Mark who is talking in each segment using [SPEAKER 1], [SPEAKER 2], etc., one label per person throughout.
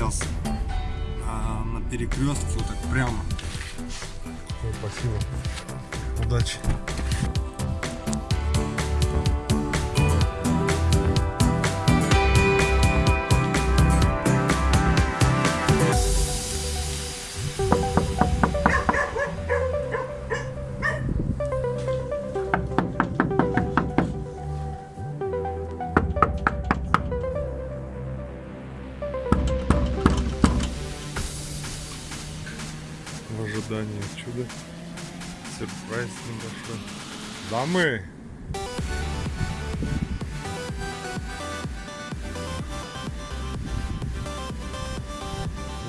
[SPEAKER 1] сейчас а, на перекрестке вот так прямо.
[SPEAKER 2] Спасибо. Удачи. В ожидании чуда. Сюрприз небольшой. Дамы!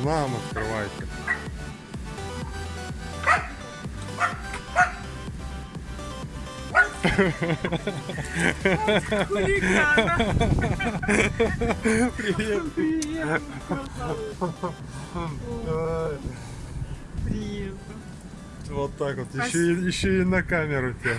[SPEAKER 2] Нам открывайте. Привет.
[SPEAKER 3] Привет, Привет.
[SPEAKER 2] Вот так вот. Еще, и- еще и на камеру тебя.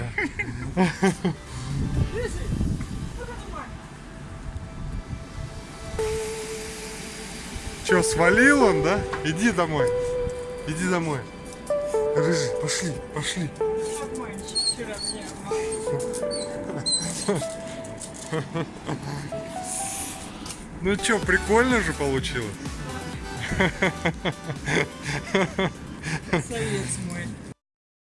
[SPEAKER 2] Че, свалил он, да? Иди домой. Иди домой. Рыжий, пошли, пошли. Ну что, прикольно же получилось?
[SPEAKER 3] so jetzt mal.